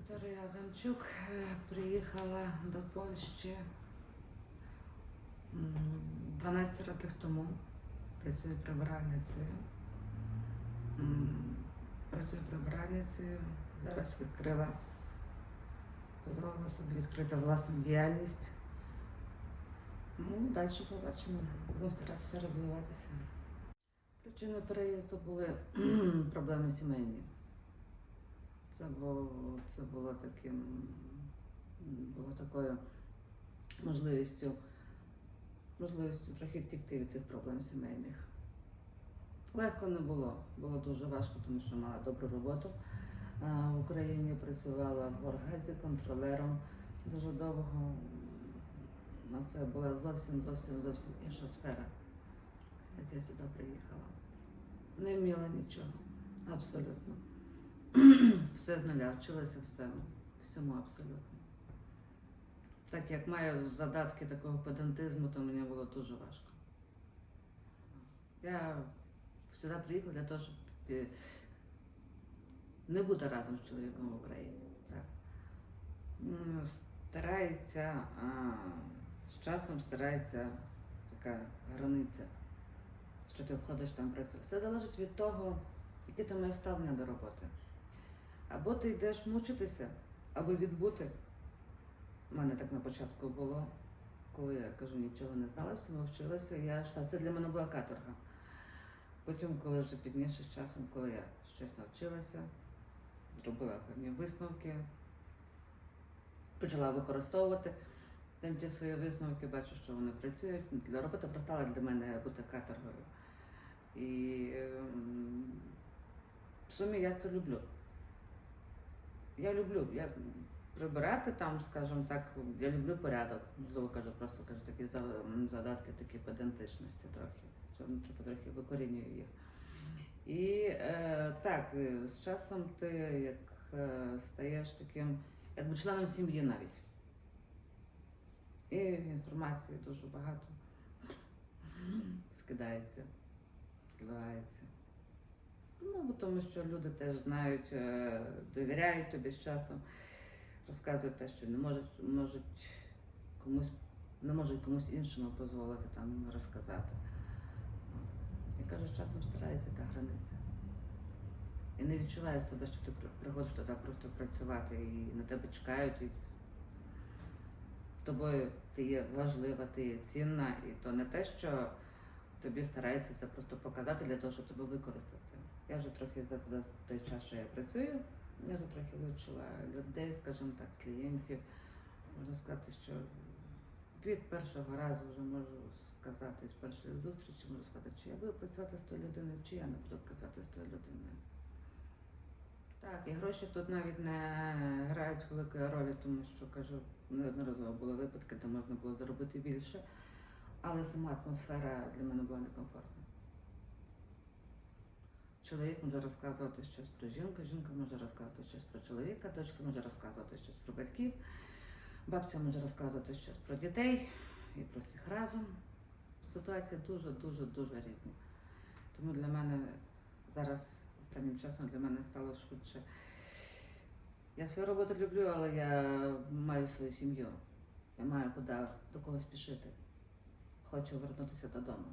Вікторія Адамчук е, приїхала до Польщі 12 років тому. Працюю прибиральницею. М, Працюю прибиральницею. Зараз відкрила, дозволила собі відкрити власну діяльність. Ну, далі побачимо. Будемо старатися розвиватися. Причиною переїзду були проблеми сімейні. Це було, це було таким, було такою можливістю, можливістю трохи втікти від тих проблем сімейних. Легко не було, було дуже важко, тому що мала добру роботу. В Україні працювала в Оргазі контролером дуже довго. На це була зовсім, зовсім, зовсім інша сфера, як я сюди приїхала. Не вміла нічого, абсолютно. Все з нуля, вчилася всьому, всьому абсолютно. Так як маю задатки такого педантизму, то мені було дуже важко. Я сюди приїхала для того, щоб е, не бути разом з чоловіком в Україні. Так. Старається, а, з часом старається така границя, що ти входиш там працювати. Все залежить від того, яке ти маєш ставлення до роботи. Або ти йдеш мучитися, або відбути. У мене так на початку було, коли я кажу, нічого не знала, всьому вчилася, я ж це для мене була каторга. Потім, коли вже пізніше з часом, коли я щось навчилася, зробила певні висновки, почала використовувати там ті свої висновки, бачу, що вони працюють. Для робота перестала для мене бути каторгою. І ем, в сумі я це люблю. Я люблю. Я прибирати там, скажімо так, я люблю порядок. Можливо, кажу, просто кажу, такі задатки, такі педантичності трохи. Що ну, типу, трохи викорінюю їх. І е, так, е, з часом ти як е, стаєш таким, якби членом сім'ї навіть. І інформації дуже багато скидається, скидається. Ну, тому що люди теж знають, е, довіряють тобі з часом, розказують те, що не можуть, можуть комусь, не можуть комусь іншому дозволити там розказати. Я кажу, з часом старається та границя. І не відчуває себе, що ти приходиш туди просто працювати і на тебе чекають. І тобою ти є важлива, ти є цінна, і то не те, що тобі стараються це просто показати для того, щоб тебе використати. Я вже трохи за, за той час, що я працюю, я вже трохи вивчила людей, скажімо так, клієнтів. Можна сказати, що від першого разу вже можу сказати, з першої зустрічі можу сказати, чи я буду працювати з тою людиною, чи я не буду працювати з тою людиною. Так, і гроші тут навіть не грають великої ролі, тому що кажу, неодноразово були випадки, де можна було заробити більше, але сама атмосфера для мене була некомфортна. Чоловік може розказувати щось про жінку, жінка може розказувати щось про чоловіка, дочка може розказувати щось про батьків, бабця може розказувати щось про дітей і про всіх разом. Ситуації дуже, дуже, дуже різні. Тому для мене зараз останнім часом для мене стало швидше. Я свою роботу люблю, але я маю свою сім'ю. Я маю куди до когось спішити. Хочу вернутися додому.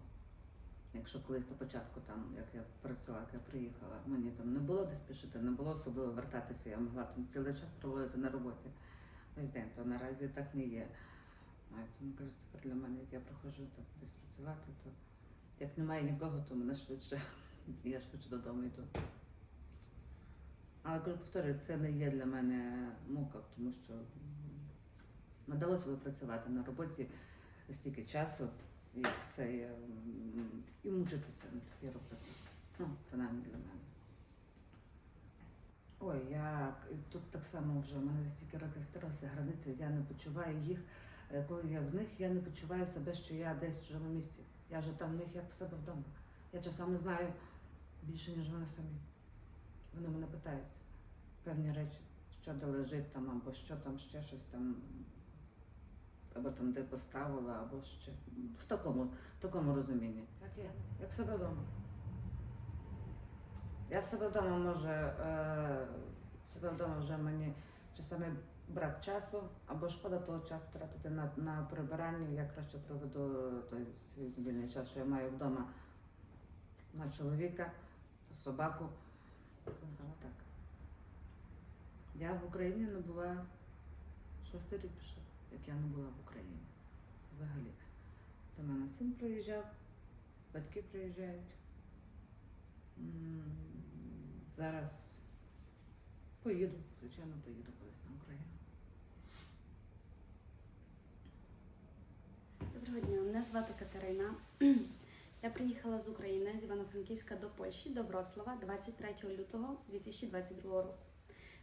Якщо колись на початку, там, як я працювала, як я приїхала, мені там не було де спішити, не було особливо вертатися, я могла там цілий час проводити на роботі. Весь день, то наразі так не є. Тому кажу, тепер для мене, як я приходжу там, десь працювати, то як немає нікого, то мене швидше, я швидше додому йду. Але кажу, повторюю, це не є для мене мука, тому що надалося працювати на роботі стільки часу, як це є, і мучитися на такій роботі. Ну, принаймні для мене. Ой, я тут так само вже в мене стільки років сталося границі, я не почуваю їх. Е, Коли я в них, я не почуваю себе, що я десь в чужому місті. Я вже там в них як в себе вдома. Я часами знаю більше, ніж вони самі. Вони мене питаються певні речі, що де лежить там, або що там ще щось там, або там де поставила, або ще. В такому, в такому розумінні. Як я, як себе вдома. Я в себе вдома може, е, себе вдома вже мені часами брак часу, або шкода того часу тратити на, на прибирання. Я краще проведу той свій вільний час, що я маю вдома на чоловіка, собаку. Сказала так. Я в Україні не була шостий рік пішов, як я не була в Україні. Взагалі. До мене син приїжджав, батьки приїжджають. Зараз поїду, звичайно, поїду колись на Україну. Доброго дня, мене звати Катерина. Я приїхала з України з Івано-Франківська до Польщі, до Вроцлава 23 лютого 2022 року.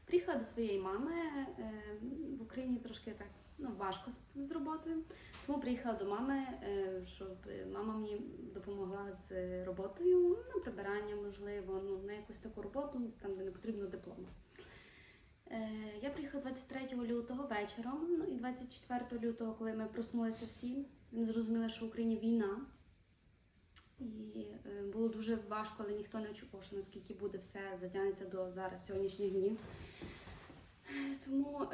Приїхала до своєї мами е, в Україні трошки так ну, важко з, роботою, тому приїхала до мами, е, щоб мама мені допомогла з роботою, на прибирання, можливо, ну, на якусь таку роботу, там, де не потрібно диплому. Е, Я приїхала 23 лютого вечором, ну і 24 лютого, коли ми проснулися всі, ми зрозуміли, що в Україні війна. І е, було дуже важко, але ніхто не очікував, що наскільки буде все затягнеться до зараз сьогоднішніх днів. Тому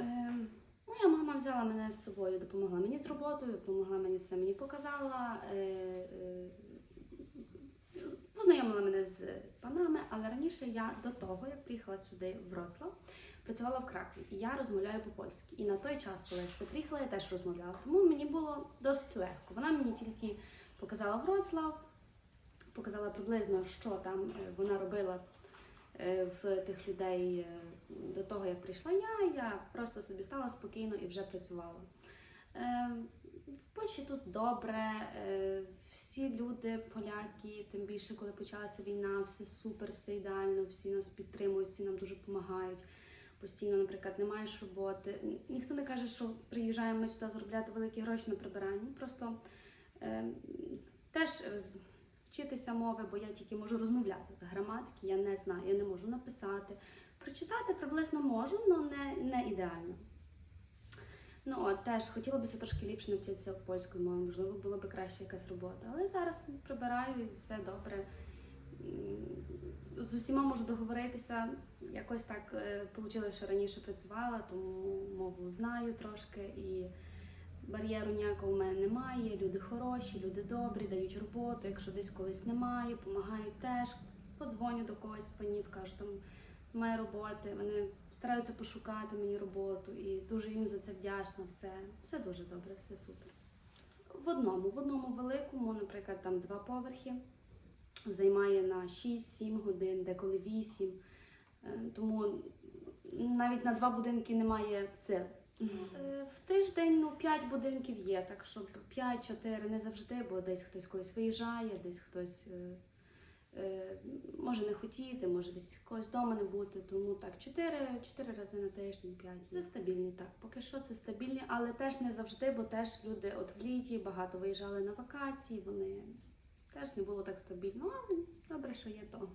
моя мама взяла мене з собою, допомогла мені з роботою, допомогла мені все мені показала. Е, е, Познайомила мене з панами, але раніше я до того, як приїхала сюди в Вроцлав, працювала в Кракові, і я розмовляю по-польськи. І на той час, коли я приїхала, я теж розмовляла. Тому мені було досить легко. Вона мені тільки показала Вроцлав, показала приблизно, що там е, вона робила в тих людей до того, як прийшла я. Я просто собі стала спокійно і вже працювала. Е, В Польщі тут добре, е, всі люди, поляки, тим більше, коли почалася війна, все супер, все ідеально, всі нас підтримують, всі нам дуже допомагають. Постійно, наприклад, не маєш роботи. Ніхто не каже, що приїжджаємо сюди заробляти великі гроші на прибиранні. Просто е, теж е, вчитися мови, бо я тільки можу розмовляти. Граматики я не знаю, я не можу написати. Прочитати приблизно можу, але не, не ідеально. Ну, от теж хотіла б трошки ліпше навчитися польської мови, можливо, була б краще якась робота. Але зараз прибираю і все добре. З усіма можу договоритися. Якось так вийшло, що раніше працювала, тому мову знаю трошки і бар'єру ніякого в мене немає. Люди хороші, люди добрі, дають роботу. Якщо десь колись немає, допомагають теж. Подзвоню до когось панів, кажу, там немає роботи. Вони стараються пошукати мені роботу і дуже їм за це вдячна. Все, все дуже добре, все супер. В одному, в одному великому, наприклад, там два поверхи, займає на 6-7 годин, деколи 8. Е, Тому навіть на два будинки немає сил. Е, В тиждень ну, 5 будинків є, так щоб 5-4 не завжди, бо десь хтось колись виїжджає, десь хтось е, може не хотіти, може десь когось вдома не бути. Тому так, 4, 4 рази на тиждень, 5. Це стабільні, так. Поки що це стабільні, але теж не завжди, бо теж люди от в літі багато виїжджали на вакації, вони теж не було так стабільно, але добре, що є то.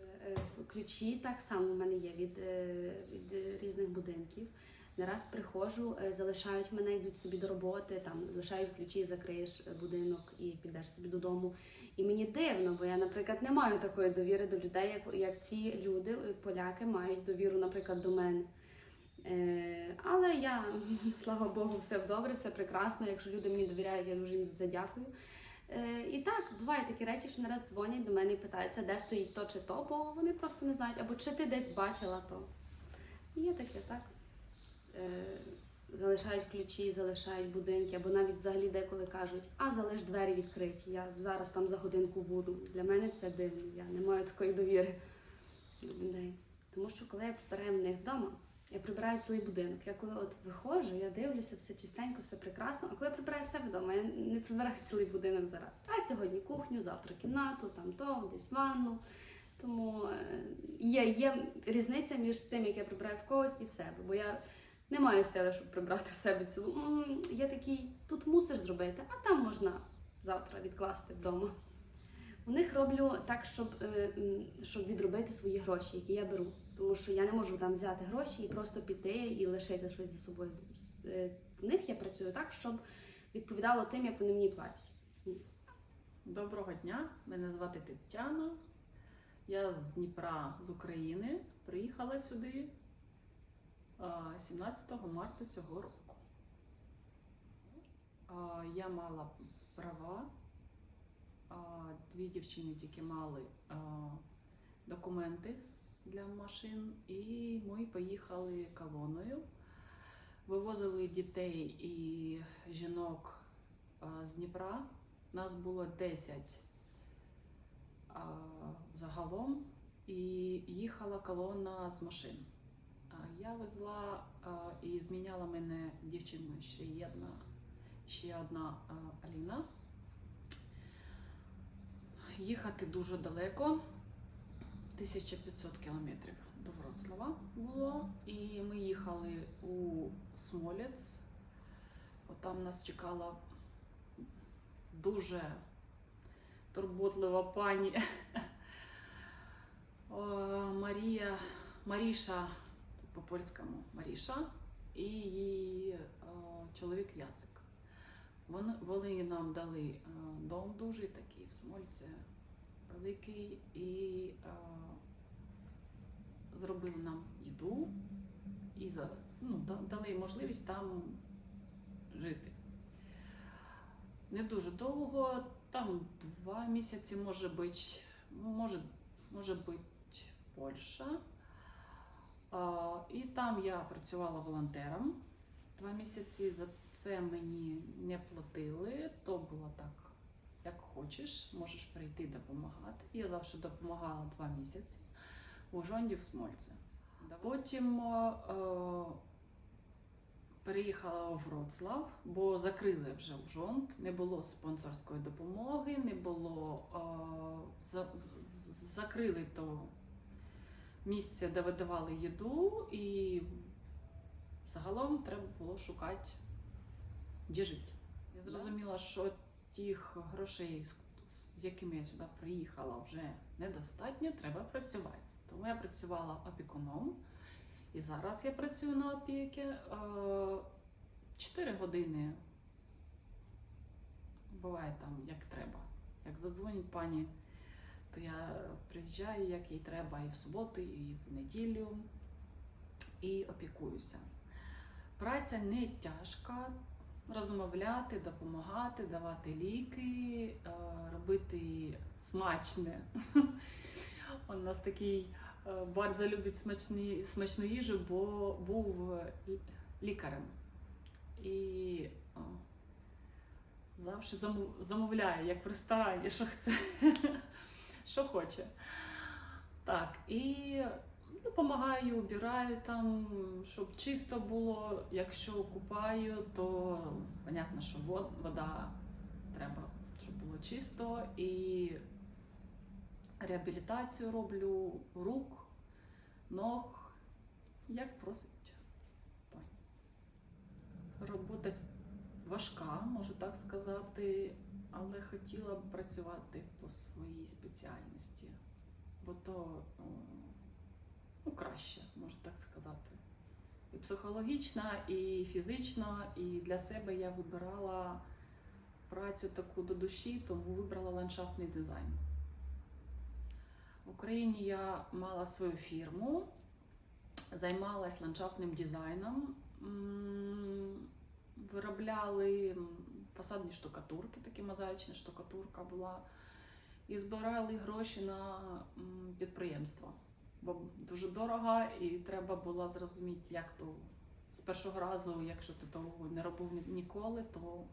Е, е, Ключі так само в мене є від, е, від е, різних будинків. Не раз приходжу, е, залишають мене, йдуть собі до роботи, там лишають ключі, закриєш е, будинок і підеш собі додому. І мені дивно, бо я, наприклад, не маю такої довіри до людей, як, як ці люди, е, поляки, мають довіру, наприклад, до мене. Е, але я, слава Богу, все добре, все прекрасно. Якщо люди мені довіряють, я дуже їм за це дякую. Е, і так, бувають такі речі, що не раз дзвонять до мене і питаються, де стоїть то чи то, бо вони просто не знають, або чи ти десь бачила то. Є таке, так. Е, залишають ключі, залишають будинки, або навіть взагалі деколи кажуть, а залиш двері відкриті, я зараз там за годинку буду. Для мене це дивно, я не маю такої довіри до людей. Тому що коли я прибираю в них вдома, я прибираю цілий будинок. Я коли от виходжу, я дивлюся, все чистенько, все прекрасно. А коли я прибираю все вдома, я не прибираю цілий будинок зараз. А сьогодні кухню, завтра кімнату, там то, десь ванну. Тому е, є, є різниця між тим, як я прибираю в когось і в себе. Бо я не маю сили, щоб прибрати в себе цілу. Я такий, тут мусиш зробити, а там можна завтра відкласти вдома. У них роблю так, щоб, е, щоб відробити свої гроші, які я беру. Тому що я не можу там взяти гроші і просто піти і лишити щось за собою. Е, В них я працюю так, щоб відповідало тим, як вони мені платять. Доброго дня, мене звати Тетяна. Я з Дніпра, з України. Приїхала сюди 17 марта цього року. Я мала права. Дві дівчини тільки мали документи для машин, і ми поїхали колоною. Вивозили дітей і жінок з Дніпра. Нас було 10 загалом, і їхала колона з машин. Я везла і зміняла мене дівчиною ще одна, ще одна Аліна. Їхати дуже далеко, 1500 кілометрів до Вроцлава було. І ми їхали у Смолець. Там нас чекала дуже турботлива пані Марія, Маріша по-польському Маріша і її е, чоловік Яцик. Вони, нам дали е, дом дуже такий в Смольці, великий, і е, зробили нам їду і ну, дали можливість там жити. Не дуже довго, там два місяці, може бути, може, може бути Польща. І там я працювала волонтером два місяці. За це мені не платили. То було так, як хочеш, можеш прийти допомагати. Я завжди допомагала два місяці в Ужонді в Смольці. Потім е, переїхала у Вроцлав, бо закрили вже Ужонд, не було спонсорської допомоги, не було е, закрили то місце, де видавали їду, і загалом треба було шукати, де жити. Я зрозуміла, що тих грошей, з якими я сюди приїхала, вже недостатньо, треба працювати. Тому я працювала опікуном, і зараз я працюю на опіки. 4 години буває там як треба. Як задзвонить пані, то я приїжджаю, як їй треба, і в суботу, і в неділю, і опікуюся. Праця не тяжка. Розмовляти, допомагати, давати ліки, е, робити смачне. У нас такий е, любить смачні, смачну їжу, бо був лікарем. І завжди замовляє, як в ресторані, що хоче, що хоче. Так, і допомагаю, убираю там, щоб чисто було. Якщо купаю, то понятно, що вода треба, щоб було чисто. І реабілітацію роблю рук, ног, як просить. Робота важка, можу так сказати, але хотіла б працювати по своїй спеціальності, бо то ну, краще, можу так сказати. І психологічно, і фізично, і для себе я вибирала працю таку до душі, тому вибрала ландшафтний дизайн. В Україні я мала свою фірму, займалась ландшафтним дизайном, виробляли фасадні штукатурки, такі мозаїчна штукатурка була, і збирали гроші на підприємство. Бо дуже дорого, і треба було зрозуміти, як то з першого разу, якщо ти того не робив ніколи, то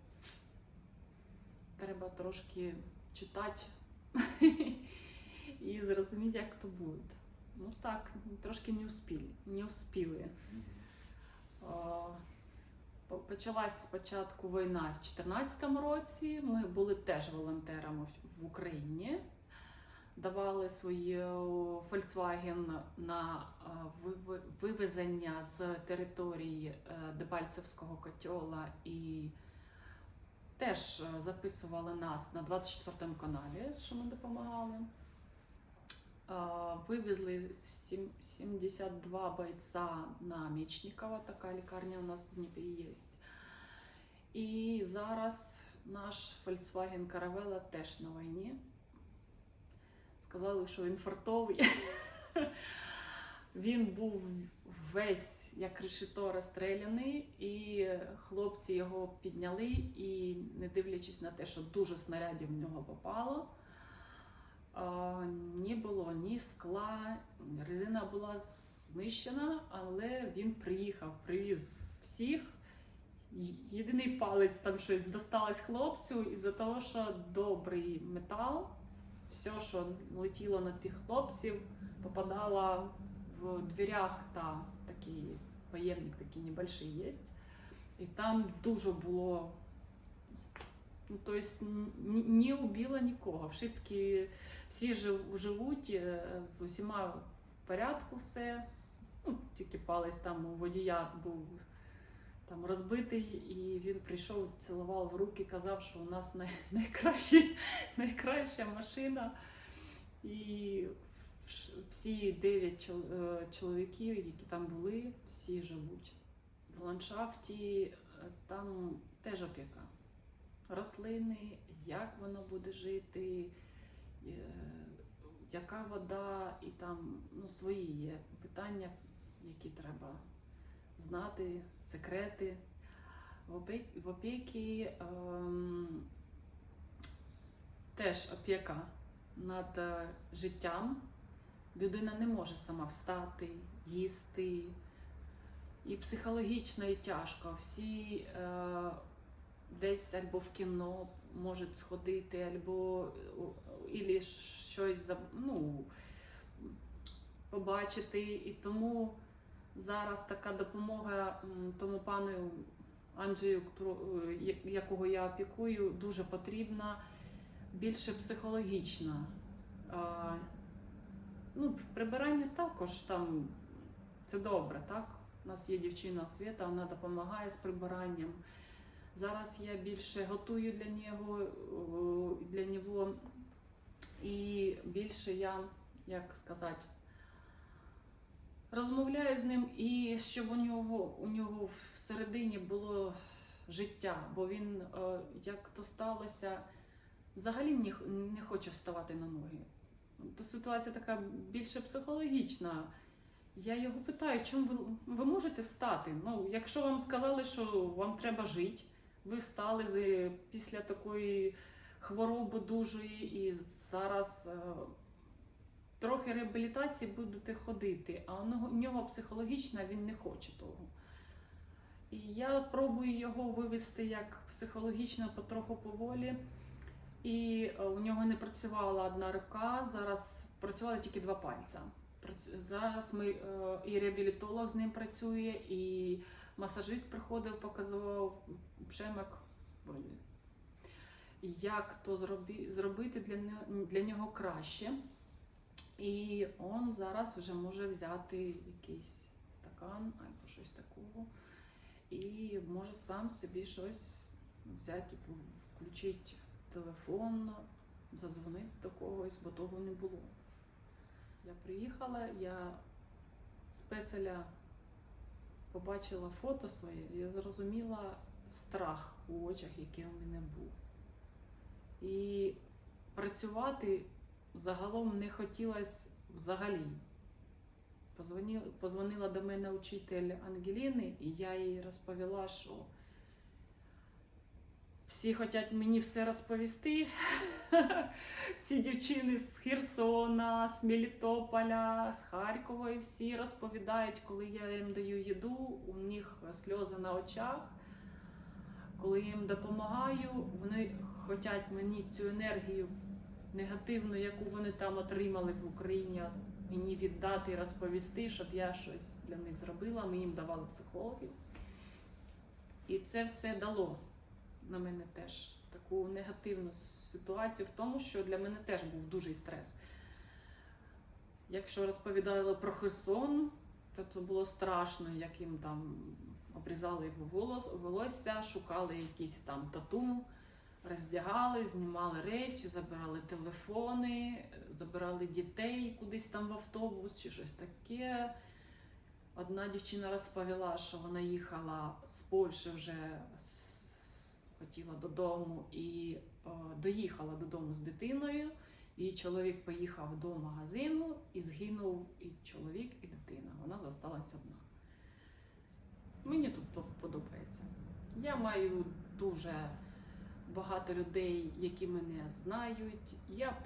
треба трошки читати і зрозуміти, як то буде. Ну так, трошки не успіли. Не успіли. Почалась спочатку війна в 2014 році. Ми були теж волонтерами в- Україні. Давали свою Volkswagen на вивезення з території е, Дебальцевського котела і теж е, записували нас на 24 каналі, що ми допомагали. Е, Вивезли сім- 72 бойця на Мічникова, така лікарня у нас в Дніпрі є. І зараз наш Volkswagen Caravella теж на війні. Сказали, що він фартовий. Він був весь як решето розстріляний, і хлопці його підняли, і не дивлячись на те, що дуже снарядів в нього попало. Ні було ні скла, резина була знищена, але він приїхав, привіз всіх. Єдиний палець там щось досталось хлопцю із-за того, що добрий метал, все, що летіло на тих хлопців, попадало в дверях та такий поємник такий небольший є. І там дуже було. Ну, то есть не убило нікого. Всі, всі жив- живуть, е, з усіма в порядку все. Ну, тільки палець там у водія був там розбитий, і він прийшов, цілував в руки, казав, що у нас най, найкраща машина. І всі дев'ять е, чоловіків, які там були, всі живуть. В ландшафті е, там теж опіка. Рослини, як воно буде жити, е, яка вода, і там ну, свої є питання, які треба знати, секрети. В опі- опіки ем, теж опіка над е, життям. Людина не може сама встати, їсти. І психологічно, і тяжко. Всі е, десь або в кіно можуть сходити, або ілі щось ну, побачити. І тому зараз така допомога тому пану Анджею, е, якого я опікую, дуже потрібна, більше психологічна. Ну, прибирання також там це добре, так? У нас є дівчина Свята, вона допомагає з прибиранням. Зараз я більше готую для нього, для нього і більше я, як сказати, розмовляю з ним і щоб у нього, у нього всередині було життя, бо він, е, як то сталося, взагалі не, хоче вставати на ноги. То ситуація така більше психологічна. Я його питаю, чому ви, ви можете встати? Ну, якщо вам сказали, що вам треба жити, ви встали після такої хвороби дужої і зараз е, трохи реабілітації будете ходити, а у нього, психологічно він не хоче того. І я пробую його вивести як психологічно потроху поволі. І е, у нього не працювала одна рука, зараз працювали тільки два пальця. Зараз ми е, і реабілітолог з ним працює, і масажист приходив, показував пшемок болі. Як то зробити для нього краще. І він зараз вже може взяти якийсь стакан або щось такого, і може сам собі щось взяти, включити телефон, задзвонити до когось, бо того не було. Я приїхала, я з песеля побачила фото своє, я зрозуміла страх у очах, який у мене був. І працювати загалом не хотілося взагалі. Позвонила, позвонила до мене учитель Ангеліни, і я їй розповіла, що всі хочуть мені все розповісти. Всі дівчини з Херсона, з Мелітополя, з Харкова, і всі розповідають, коли я їм даю їду, у них сльози на очах. Коли їм допомагаю, вони хочуть мені цю енергію негативну, яку вони там отримали в Україні, мені віддати і розповісти, щоб я щось для них зробила. Ми їм давали психологів. І це все дало на мене теж таку негативну ситуацію в тому, що для мене теж був дуже стрес. Якщо розповідали про Херсон, то це було страшно, як їм там обрізали його волосся, шукали якісь там тату, роздягали, знімали речі, забирали телефони, забирали дітей кудись там в автобус чи щось таке. Одна дівчина розповіла, що вона їхала з Польщі вже хотіла додому і е, доїхала додому з дитиною. Її чоловік поїхав до магазину і згинув і чоловік, і дитина. Вона зосталась одна. Мені тут подобається. Я маю дуже багато людей, які мене знають. Я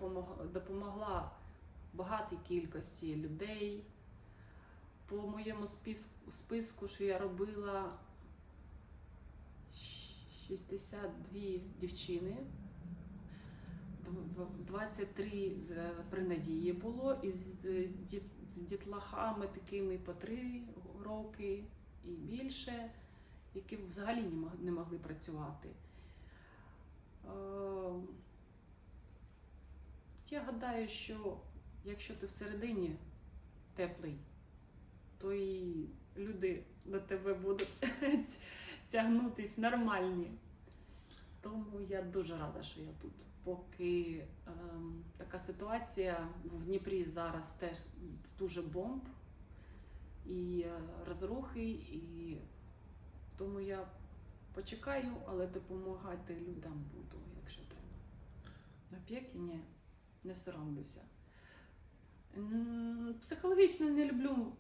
допомогла багатій кількості людей. По моєму списку, списку, що я робила, 62 дівчини. Дв- 23 при надії було, і з, дітлахами такими по 3 роки і більше, які взагалі не могли працювати. Е, Я гадаю, що якщо ти всередині теплий, то і люди до тебе будуть тягнутись нормальні. Тому я дуже рада, що я тут. Поки ем, така ситуація в Дніпрі зараз теж дуже бомб і е, розрухи, і тому я почекаю, але допомагати людям буду, якщо треба. Опіки ні, не соромлюся. Психологічно не люблю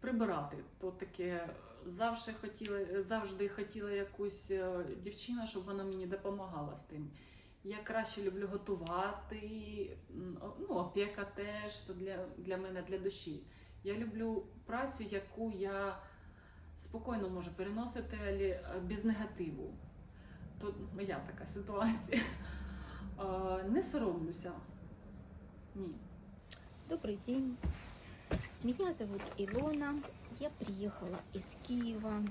прибирати. То таке завжди хотіла, завжди хотіла якусь е, дівчину, щоб вона мені допомагала з тим. Я краще люблю готувати, ну, опека теж то для, для мене для душі. Я люблю працю, яку я спокійно можу переносити, але е, без негативу. То моя така ситуація. Е, Не соромлюся. Ні. Добрый день. Меня зовут Илона. Я приехала из Киева.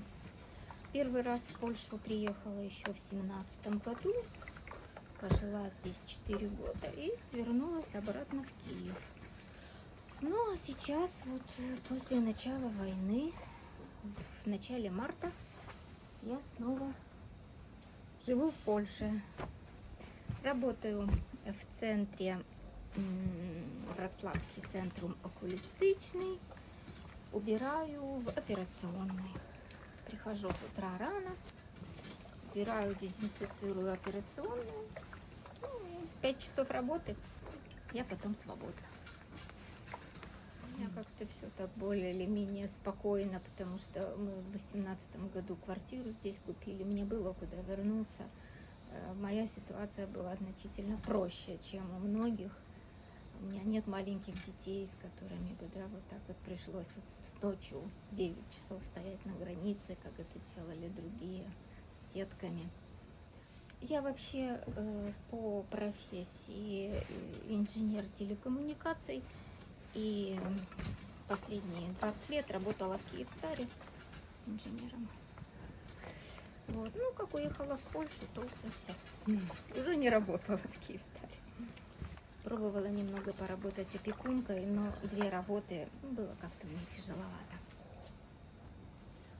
Первый раз в Польшу приехала еще в семнадцатом году. Пожила здесь 4 года и вернулась обратно в Киев. Ну а сейчас вот э, после начала войны, в начале марта, я снова живу в Польше. Работаю в центре Вроцлавский центрум окулистичный. Убираю в операционной. Прихожу с утра рано, убираю, дезинфицирую операционную. Ну, пять часов работы, я потом свободна. Меня как-то все так более или менее спокойно, потому что мы в восемнадцатом году квартиру здесь купили, мне было куда вернуться. Э, Моя ситуация была значительно проще, чем у многих. У меня нет маленьких детей, с которыми бы, да, вот так вот пришлось вот ночью 9 часов стоять на границе, как это делали другие с детками. Я вообще э, по профессии инженер телекоммуникаций и последние 20 лет работала в Киевстаре инженером. Вот. Ну, как уехала в Польшу, то все. Уже не работала в Киевстаре. Пробовала немного поработать опекункой, но две работы было как-то мне тяжеловато.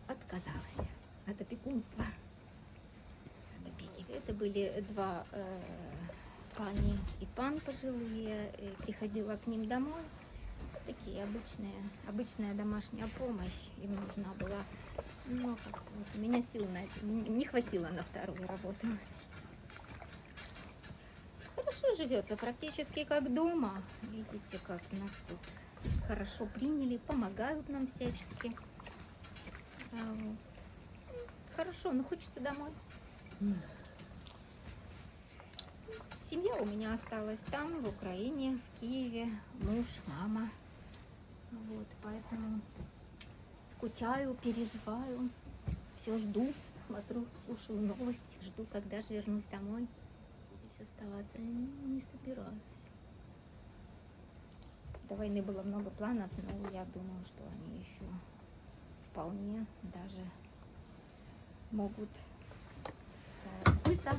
Отказалась от опекунства. От опеки. Это были два э, пани и пан пожилые. И приходила к ним домой. Такие обычные, обычная домашняя помощь им нужна была. Но как-то вот у меня сил на это не хватило на вторую работу. Хорошо живется, практически как дома. Видите, как нас тут хорошо приняли, помогают нам всячески. А вот. Хорошо, но хочется домой. Семья у меня осталась там, в Украине, в Киеве, муж, мама. Вот, поэтому скучаю, переживаю, все жду, смотрю, слушаю новости, жду, когда же вернусь домой. Здесь оставаться не, не собираюсь. До войны было много планов, но я думаю, что они еще вполне даже могут э, сбыться.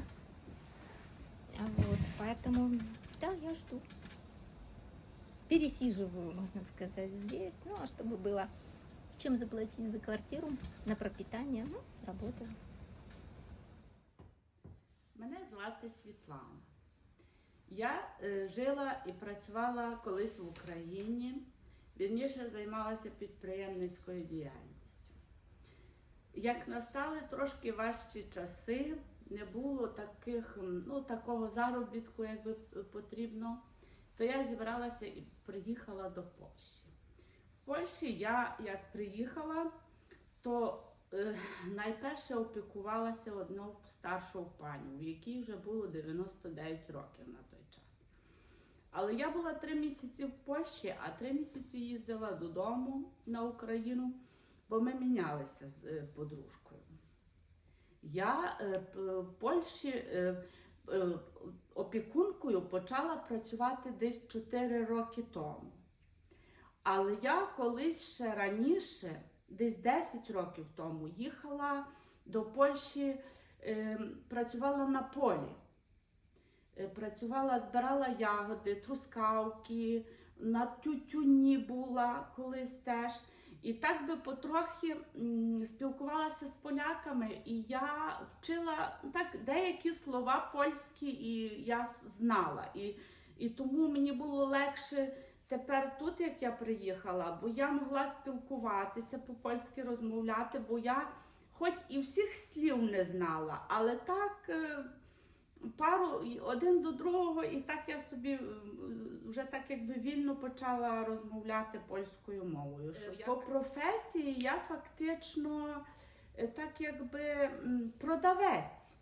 А Вот, поэтому, да, я жду. Пересиживаю, можно сказать, здесь. Ну, а чтобы было чем заплатить за квартиру, на пропитание, ну, работаю. Мене звати Світлана. Я е, жила і працювала колись в Україні, вірніше займалася підприємницькою діяльністю. Як настали трошки важчі часи, не було таких, ну, такого заробітку, як би потрібно, то я зібралася і приїхала до Польщі. В Польщі я, як приїхала, то е, найперше опікувалася одною старшою пані, в якій вже було 99 років на той час. Але я була три місяці в Польщі, а три місяці їздила додому на Україну, бо ми мінялися з е, подружкою. Я е, в Польщі е, опікункою почала працювати десь 4 роки тому. Але я колись ще раніше, десь 10 років тому, їхала до Польщі, е, працювала на полі. Е, Працювала, збирала ягоди, трускавки, на тютюні була колись теж. І так би потрохи спілкувалася з поляками, і я вчила ну, так деякі слова польські, і я знала. І, і тому мені було легше тепер тут, як я приїхала, бо я могла спілкуватися по-польськи розмовляти, бо я хоч і всіх слів не знала, але так е, пару один до другого, і так я собі е, вже так якби вільно почала розмовляти польською мовою. Що я... По професії я фактично е, так якби продавець.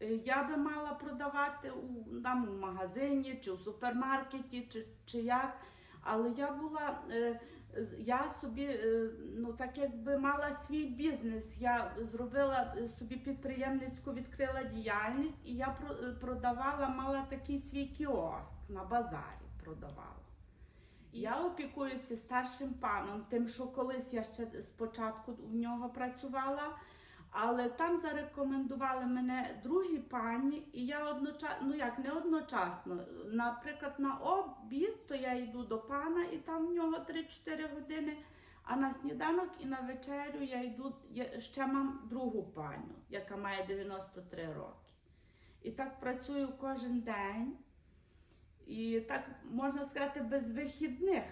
Е, Я би мала продавати у, там, у магазині чи у супермаркеті, чи, чи як. Але я була, е, я собі, е, ну так якби мала свій бізнес. Я зробила е, собі підприємницьку, відкрила діяльність, і я е, продавала, мала такий свій кіоск на базарі продавала. Я опікуюся старшим паном, тим, що колись я ще спочатку у нього працювала. Але там зарекомендували мене другі пані, і я одночасно, ну як не одночасно. Наприклад, на обід, то я йду до пана, і там в нього 3-4 години. А на сніданок і на вечерю я йду, я ще мам другу паню, яка має 93 роки. І так працюю кожен день. І так можна сказати, без вихідних.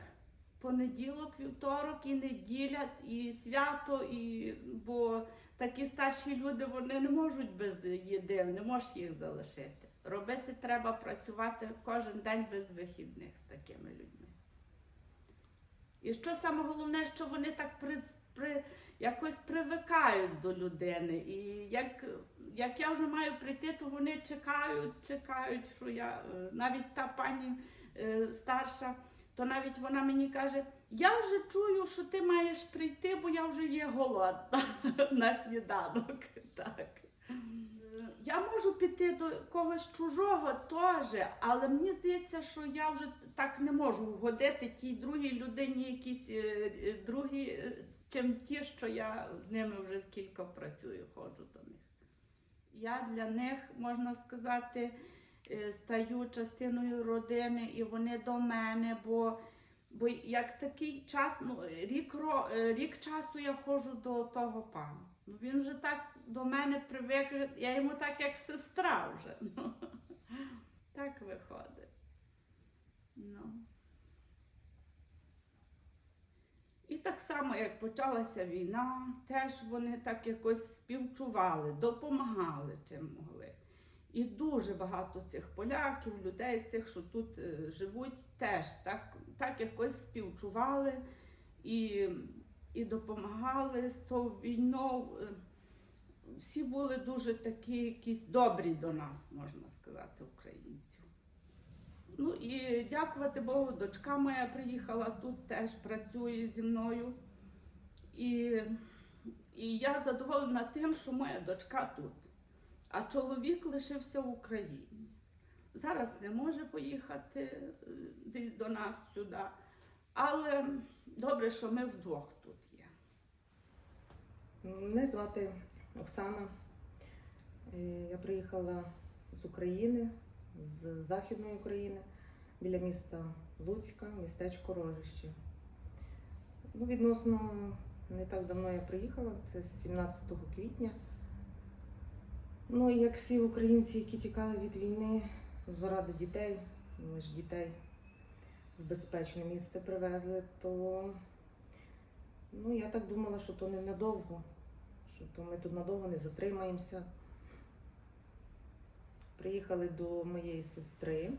Понеділок, вівторок і неділя, і свято, і бо такі старші люди вони не можуть без їди, не можеш їх залишити. Робити треба працювати кожен день без вихідних з такими людьми. І що саме головне, що вони так при, при, якось привикають до людини. І як, як я вже маю прийти, то вони чекають, чекають, що я е, навіть та пані е, старша, то навіть вона мені каже: я вже чую, що ти маєш прийти, бо я вже є голодна на сніданок. Так. Я можу піти до когось чужого теж, але мені здається, що я вже так не можу вгодити тій другій людині, якісь е, е, другі, е, чим ті, що я з ними вже кілька працюю, ходжу до них. Я для них, можна сказати, е, стаю частиною родини, і вони до мене, бо, бо як такий час, ну, рік, е, рік часу я ходжу до того пана. Ну, він вже так до мене привик, я йому так як сестра вже. Ну, так виходить. Ну. І так само, як почалася війна, теж вони так якось співчували, допомагали чим могли. І дуже багато цих поляків, людей цих, що тут е, живуть, теж так, так якось співчували і, і допомагали з тою війною. Всі були дуже такі якісь добрі до нас, можна сказати, українців. Ну і дякувати Богу, дочка моя приїхала тут, теж працює зі мною. І, і я задоволена тим, що моя дочка тут, а чоловік лишився в Україні. Зараз не може поїхати е, десь до нас сюди. Але добре, що ми вдвох тут є. Мене звати Оксана. Е, Я приїхала з України, з Західної України, біля міста Луцька, містечко Рожище. Ну, відносно не так давно я приїхала, це 17 квітня. Ну, і як всі українці, які тікали від війни заради дітей, ми ж дітей в безпечне місце привезли, то ну, я так думала, що то ненадовго що то ми тут надовго не затримаємося. Приїхали до моєї сестри.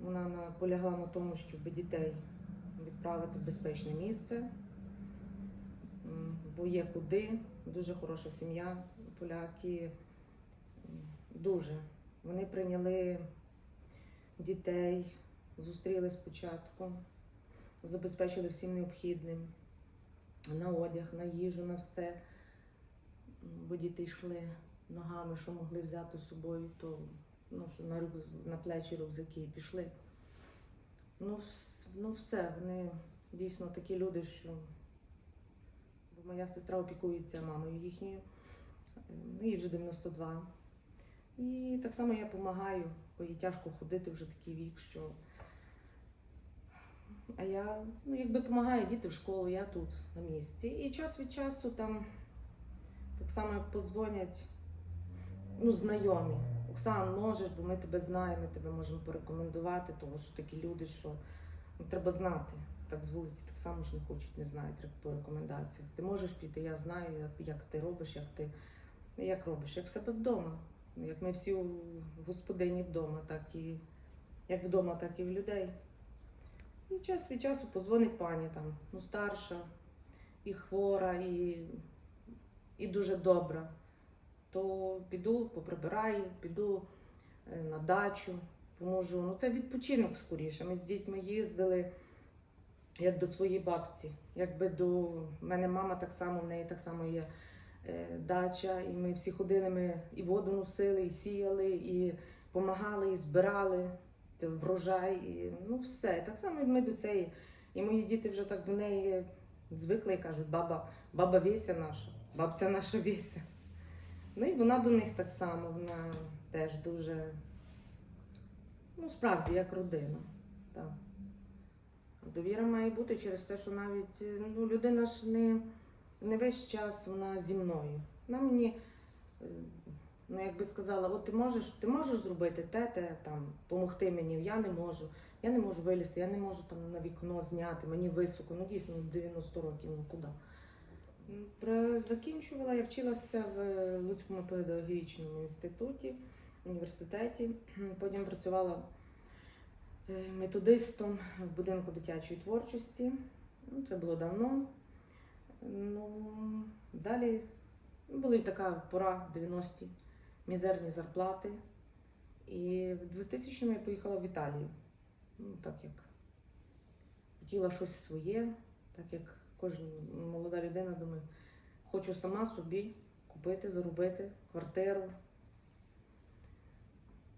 Вона наполягла на тому, щоб дітей відправити в безпечне місце. бо є куди. Дуже хороша сім'я, поляки. Дуже. Вони прийняли дітей, зустріли спочатку, забезпечили всім необхідним на одяг, на їжу, на все. Бо діти йшли ногами, що могли взяти з собою, то ну, що на, на плечі рюкзаки пішли. Ну, ну все, вони дійсно такі люди, що бо моя сестра опікується мамою їхньою, ну, їй вже 92. І так само я допомагаю, бо їй тяжко ходити вже такий вік, що. А я ну, якби допомагаю діти в школу, я тут на місці. І час від часу там так само як позвонять ну, знайомі. Оксан, можеш, бо ми тебе знаємо, ми тебе можемо порекомендувати, тому що такі люди, що ну, треба знати. Так з вулиці так само ж не хочуть, не знають, по рекомендаціях. Ти можеш піти, я знаю, як, як ти робиш, як ти як робиш, як в себе вдома. Як ми всі у господині вдома, так і як вдома, так і в людей. І час від часу позвонить пані там, ну старша, і хвора, і, і дуже добра. То піду, поприбираю, піду е, на дачу, поможу. Ну це відпочинок скоріше. Ми з дітьми їздили як до своєї бабці. Якби до в мене мама так само, в неї так само є дача, і ми всі ходили, ми і воду носили, і сіяли, і допомагали, і збирали врожай, і ну все. Так само ми до цієї. І мої діти вже так до неї звикли і кажуть, баба, баба Веся наша, бабця наша Веся. Ну і вона до них так само, вона теж дуже, ну справді, як родина. Так. Довіра має бути через те, що навіть е, ну, людина ж не, не весь час вона зі мною. Вона мені, е, ну якби сказала, от ти можеш, ти можеш зробити те, те, там, допомогти мені, я не можу. Я не можу вилізти, я не можу там на вікно зняти, мені високо, ну дійсно 90 років, ну куди. Закінчувала, я вчилася в Луцькому педагогічному інституті, університеті. Потім працювала е, методистом в будинку дитячої творчості. Ну, це було давно. Ну, далі була така пора 90-ті, мізерні зарплати. І в 2000-му я поїхала в Італію. Ну, так як хотіла щось своє, так як кожна молода людина думає, хочу сама собі купити, заробити квартиру.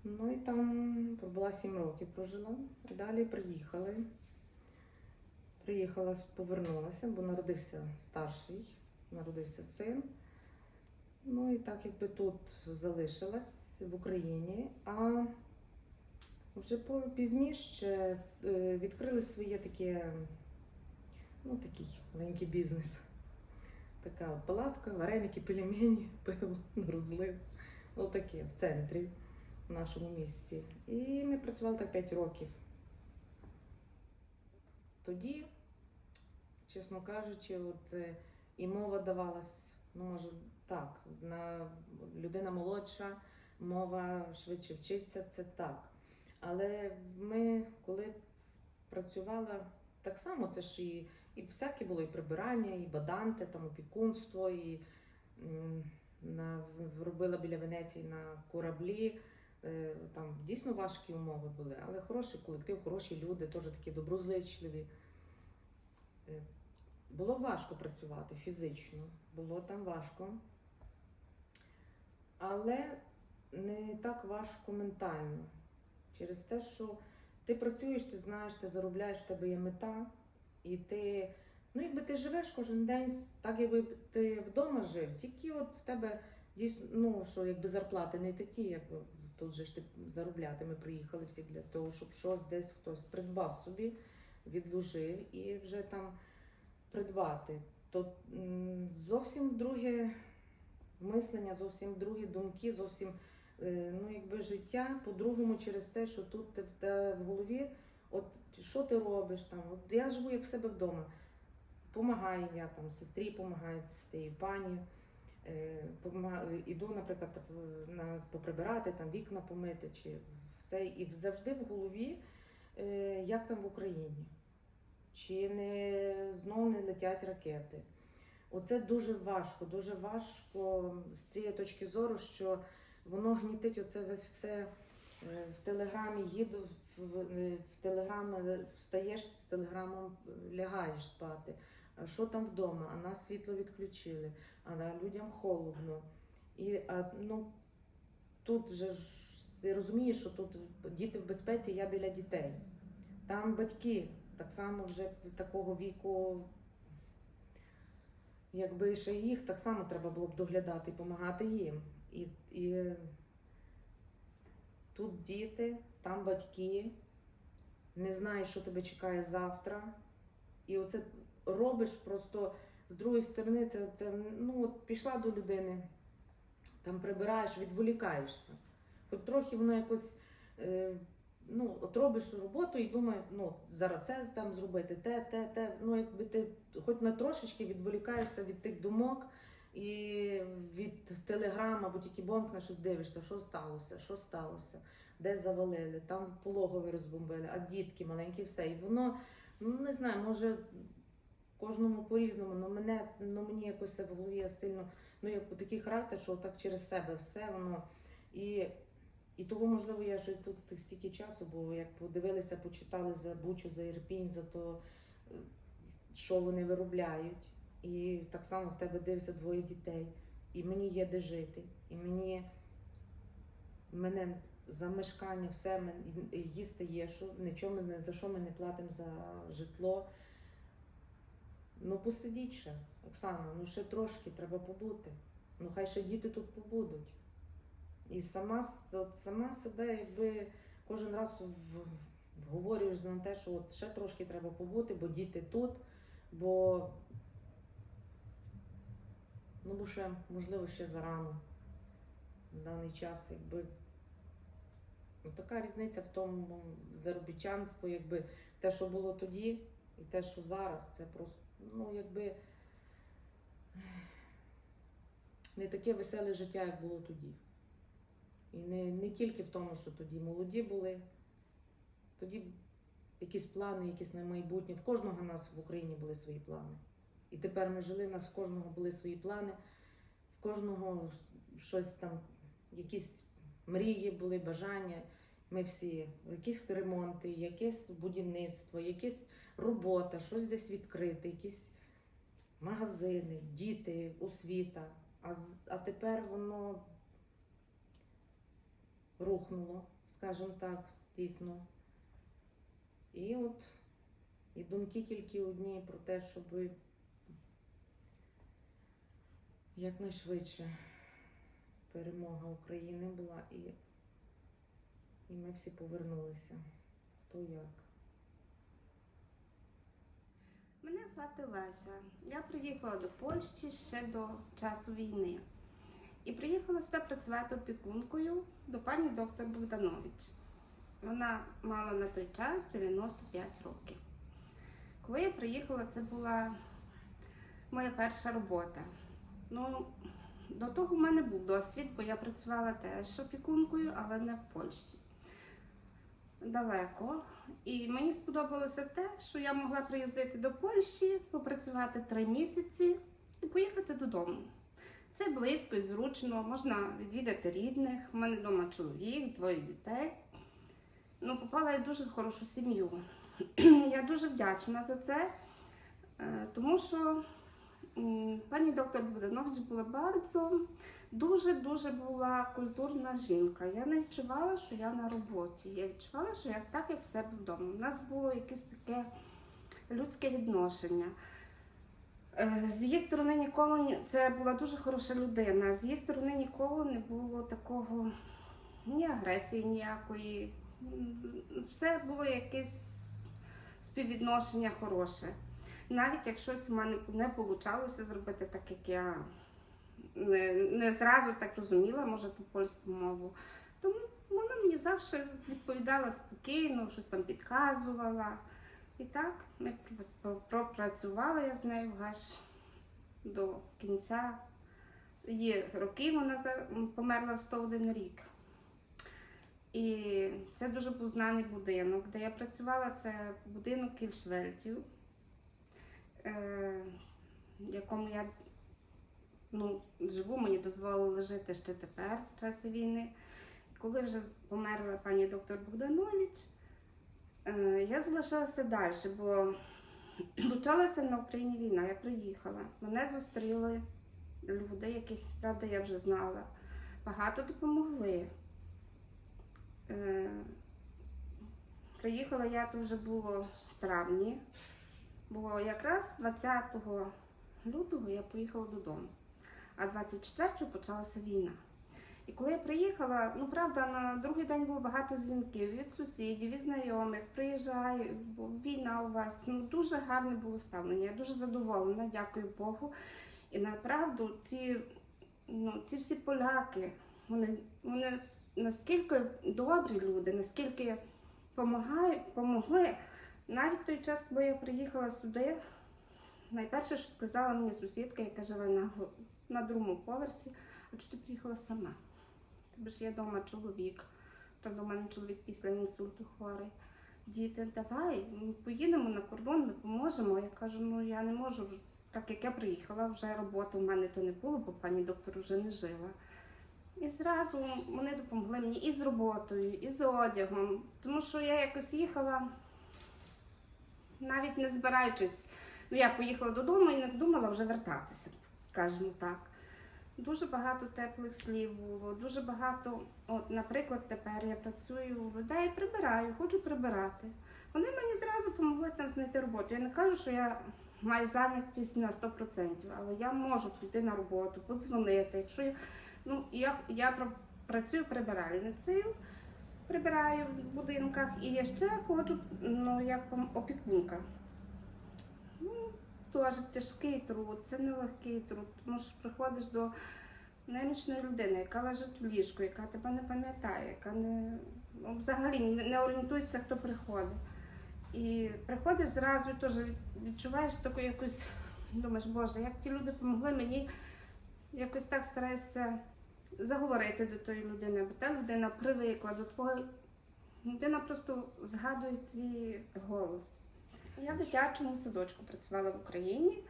Ну і там пробула 7 років, прожила. Далі приїхали. Приїхала, повернулася, бо народився старший, народився син. Ну і так якби тут залишилась в Україні. А вже пізніше е, відкрили своє таке, ну такий маленький бізнес. Така палатка, вареники, пельмені, пиво, розлив. Отаке в центрі, в нашому місті. І ми працювали так 5 років. Тоді, чесно кажучи, от е, і мова давалась, ну може так, на людина молодша, мова швидше вчиться, це так. Але ми, коли працювала, так само це ж і, і всяке було і прибирання, і баданти, там опікунство, і на, робила біля Венеції на кораблі. Е, Там дійсно важкі умови були, але хороший колектив, хороші люди, теж такі доброзичливі. Було важко працювати фізично, було там важко. Але не так важко ментально. Через те, що ти працюєш, ти знаєш, ти заробляєш, в тебе є мета, і ти, ну якби ти живеш кожен день, так якби ти вдома жив, тільки от в тебе дійсно, ну що якби зарплати не такі, як тут же ж ти заробляти. Ми приїхали всі для того, щоб щось десь хтось придбав собі, відложив і вже там придбати. То зовсім друге мислення, зовсім другі думки, зовсім е, ну, якби життя по-другому через те, що тут ти в, голові, от що ти робиш там. От я живу як в себе вдома. Помагаю я там, сестрі допомагаю з цією пані. Е, іду, наприклад, на, поприбирати, там вікна помити, чи в цей, і завжди в голові, е, як там в Україні, чи не знову не летять ракети. Оце дуже важко, дуже важко з цієї точки зору, що воно гнітить оце весь все. Е, В телеграмі їду, в, в, е, в телеграми встаєш з телеграмом, е, лягаєш спати. А що там вдома? А нас світло відключили, а людям холодно. І а, ну, тут же ж ти розумієш, що тут діти в безпеці, я біля дітей. Там батьки так само вже такого віку, якби ще їх так само треба було б доглядати і допомагати їм. І, і тут діти, там батьки, не знаєш, що тебе чекає завтра. І оце робиш просто з другої сторони, це, це ну, от пішла до людини, там прибираєш, відволікаєшся. Хоч трохи воно якось. Е, ну, от робиш роботу і думаєш, ну, зараз це там зробити, те, те, те. Ну, якби ти хоч на трошечки відволікаєшся від тих думок і від телеграм, або тільки бомкнеш, щось дивишся, що сталося, що сталося, де завалили, там пологові розбомбили, а дітки маленькі, все. І воно, ну не знаю, може кожному по-різному, але мене, ну, мені якось це в голові сильно, ну, як такий характер, що так через себе все воно. І і того, можливо, я вже тут стільки часу, бо як подивилися, почитали за Бучу, за Ірпінь, за то, що вони виробляють. І так само в тебе дивиться двоє дітей. І мені є де жити. І мені мене за мешкання, все їсти є, що нічого за що ми не платимо за житло. Ну посидіть ще, Оксана, ну ще трошки треба побути. Ну хай ще діти тут побудуть. І сама, от сама себе, якби кожен раз вговорюєш на те, що от ще трошки треба побути, бо діти тут, бо ну бо ще, можливо, ще зарано в даний час, якби. Ну, така різниця в тому заробітчанство, якби те, що було тоді, і те, що зараз, це просто, ну, якби не таке веселе життя, як було тоді. І не, не тільки в тому, що тоді молоді були, тоді якісь плани, якісь на майбутнє. В кожного нас в Україні були свої плани. І тепер ми жили, у нас в кожного були свої плани, в кожного щось там, якісь мрії були, бажання. Ми всі, якісь ремонти, якесь будівництво, якась робота, щось десь відкрити, якісь магазини, діти, освіта. А, а тепер воно рухнуло, скажімо так, дійсно. І от і думки тільки одні про те, щоб якнайшвидше перемога України була і, і ми всі повернулися. Хто як. Мене звати Леся. Я приїхала до Польщі ще до часу війни. І приїхала сюди працювати опікункою до пані доктор Богданович. Вона мала на той час 95 років. Коли я приїхала, це була моя перша робота. Ну, до того в мене був досвід, бо я працювала теж опікункою, але не в Польщі. Далеко. І мені сподобалося те, що я могла приїздити до Польщі, попрацювати три місяці і поїхати додому. Це близько і зручно, можна відвідати рідних. У мене вдома чоловік, двоє дітей. Ну, попала я в дуже хорошу сім'ю. я дуже вдячна за це, е, тому що пані доктор Богданович була bardzo дуже-дуже була культурна жінка. Я не відчувала, що я на роботі. Я відчувала, що я так, як в себе вдома. У нас було якесь таке людське відношення. Е, З її сторони ніколи ні- це була дуже хороша людина. З її сторони ніколи не було такого ні агресії ніякої. Все було якесь співвідношення хороше. Навіть як щось в мене не вийшло зробити так, як я не, не зразу так розуміла, може, ту польську мову. Тому вона мені завжди відповідала спокійно, щось там підказувала. І так ми пр- пропрацювала я з нею аж до кінця її років. Вона померла в 101 рік. І це дуже був знаний будинок, де я працювала, це будинок Кільшвельтів. Е, в якому я ну, живу, мені дозволили жити ще тепер, в часі війни. Коли вже померла пані доктор Богданович, я залишалася далі, бо почалася на Україні війна. Я приїхала. Мене зустріли люди, яких, правда, я вже знала. Багато допомогли. Е, Приїхала я то вже було в травні, бо якраз 20 лютого я поїхала додому, а 24-го почалася війна. І коли я приїхала, ну правда, на другий день було багато дзвінків від сусідів, від знайомих, приїжджай, війна у вас. Ну дуже гарне було ставлення. Я дуже задоволена, дякую Богу. І направду ці, ну, ці всі поляки, вони, вони наскільки добрі люди, наскільки помогли. Навіть той час, коли я приїхала сюди, найперше, що сказала мені сусідка, яка живе на, на другому поверсі, а чого ти приїхала сама? Тобі ж є вдома чоловік. Правда, у мене чоловік після інсульту хворий. Діти, давай, поїдемо на кордон, ми поможемо. Я кажу, ну я не можу. Так як я приїхала, вже роботи в мене то не було, бо пані доктор вже не жила. І зразу вони допомогли мені і з роботою, і з одягом. Тому що я якось їхала, навіть не збираючись. Ну, я поїхала додому і не думала вже вертатися, скажімо так. Дуже багато теплих слів було, дуже багато. От, наприклад, тепер я працюю у людей, прибираю, хочу прибирати. Вони мені зразу допомогли там знайти роботу. Я не кажу, що я маю зайнятість на 100%, але я можу піти на роботу, подзвонити. Якщо я, ну, я, я працюю прибиральницею, прибираю в будинках і я ще ходжу ну, як опікунка. Ну, теж тяжкий труд, це нелегкий труд, тому що приходиш до немічної людини, яка лежить в ліжку, яка тебе не пам'ятає, яка не ну, взагалі не- не орієнтується, хто приходить. І приходиш зразу теж відчуваєш таку якусь, думаєш, Боже, як ті люди допомогли мені, якось так стараєшся заговорити до тої людини, бо та людина привикла до твого. Людина просто згадує твій голос. Я в дитячому садочку працювала в Україні.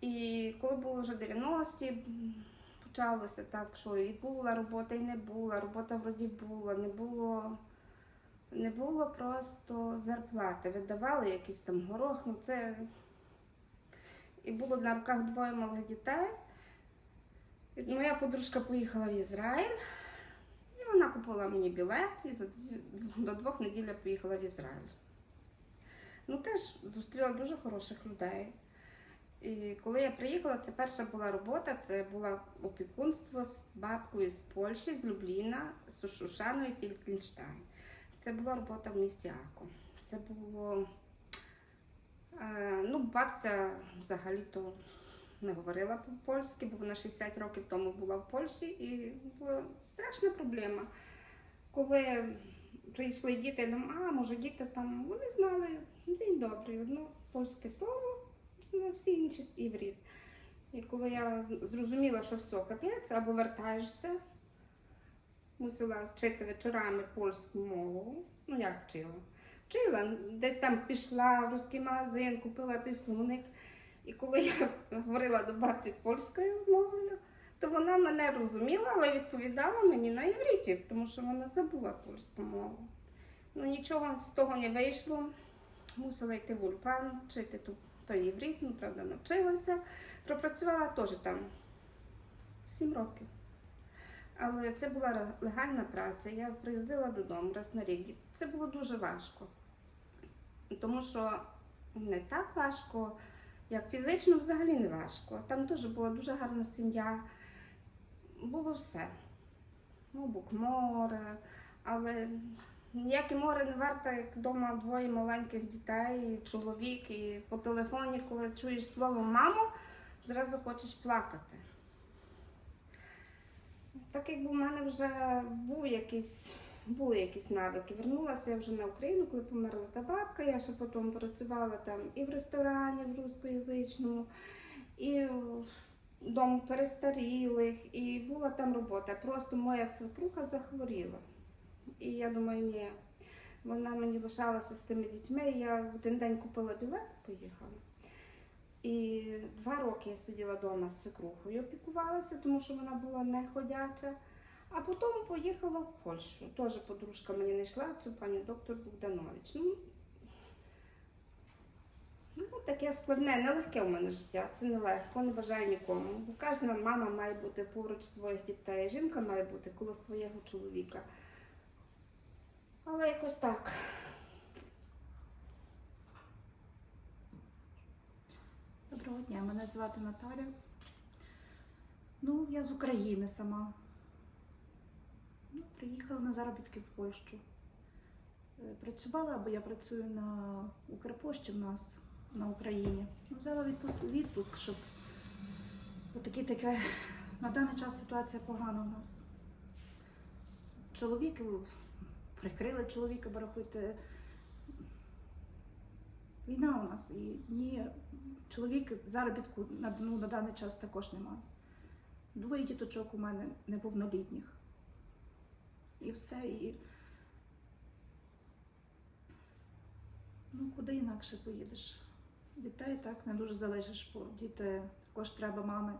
І коли було вже 90-ті, почалося так, що і була робота, і не була. Робота вроді була, не було, не було просто зарплати. Видавали якийсь там горох, ну це. І було на руках двоє малих дітей. І Моя подружка поїхала в Ізраїль, і вона купила мені білет, і до двох неділь я поїхала в Ізраїль. Ну, теж зустріла дуже хороших людей. І коли я приїхала, це перша була робота, це було опікунство з бабкою з Польщі, з Любліна, з Шушаною Фількенштайн. Це була робота в місті Аку. Це було. Е, ну, бабця взагалі-то не говорила по-польськи, бо вона 60 років тому була в Польщі і була страшна проблема. Коли прийшли діти, а може діти там, вони знали день добрий, одно польське слово, ну, всі інші івріт. І коли я зрозуміла, що все, капець, або вертаєшся, мусила вчити вечорами польську мову. Ну як вчила? Вчила, десь там пішла в русський магазин, купила той словник. І коли я говорила до бабці польською мовою, то вона мене розуміла, але відповідала мені на івриті, тому що вона забула польську мову. Ну нічого з того не вийшло. Мусила йти в Ульпан, вчити ту, той іврит, ну правда, навчилася. Пропрацювала теж там 7 років. Але це була легальна праця. Я приїздила додому раз на рік. Це було дуже важко. Тому що не так важко, як фізично взагалі не важко. Там теж була дуже гарна сім'я. Було все. Ну, бук море, але ніяке море не варто, як вдома двоє маленьких дітей, і чоловік, і по телефоні, коли чуєш слово мамо, зразу хочеш плакати. Так якби в мене вже був якийсь, були якісь навики. Вернулася я вже на Україну, коли померла та бабка. Я ще потім працювала там і в ресторані в рускоязичному, і в перестарілих, і була там робота. Просто моя свекруха захворіла. І я думаю, ні. Вона мені лишалася з тими дітьми. Я в один день купила білет і поїхала. І два роки я сиділа вдома з свекрухою, опікувалася, тому що вона була не ходяча. А потім поїхала в Польщу. Теж подружка мені не йшла, цю пані доктор Богданович. Ну, ну, таке складне, нелегке у мене життя. Це нелегко, не бажаю нікому. Бо кожна мама має бути поруч своїх дітей, жінка має бути коло свого чоловіка. Але якось так. Доброго дня, мене звати Наталя. Ну, я з України сама. Ну, приїхала на заробітки в Польщу. Е, Працювала, бо я працюю на Укрпошті в нас на Україні. Ну, взяла відпуск, відпуск, щоб отакі таке. На даний час ситуація погана у нас. Чоловіки прикрили чоловіка, бо рахуйте. Війна у нас і ні чоловік заробітку на, ну, на даний час також немає. Двоє діточок у мене неповнолітніх. І все. І... Ну, куди інакше поїдеш? Дітей так не дуже залежиш, бо діти також треба мами.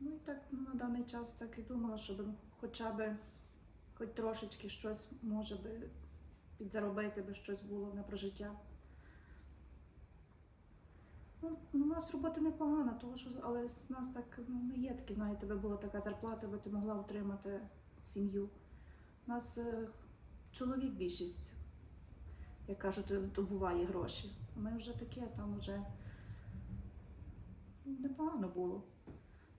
Ну і так ну, на даний час так і думала, щоб хоча б хоч трошечки щось може би підзаробити, би щось було на прожиття. Ну, у нас робота непогана, тому що але з нас так ну, не є такі, знаєте, тебе була така зарплата, би ти могла утримати сім'ю. У нас е, чоловік більшість, як кажуть, добуває гроші. А Ми вже таке, там вже ну, непогано було.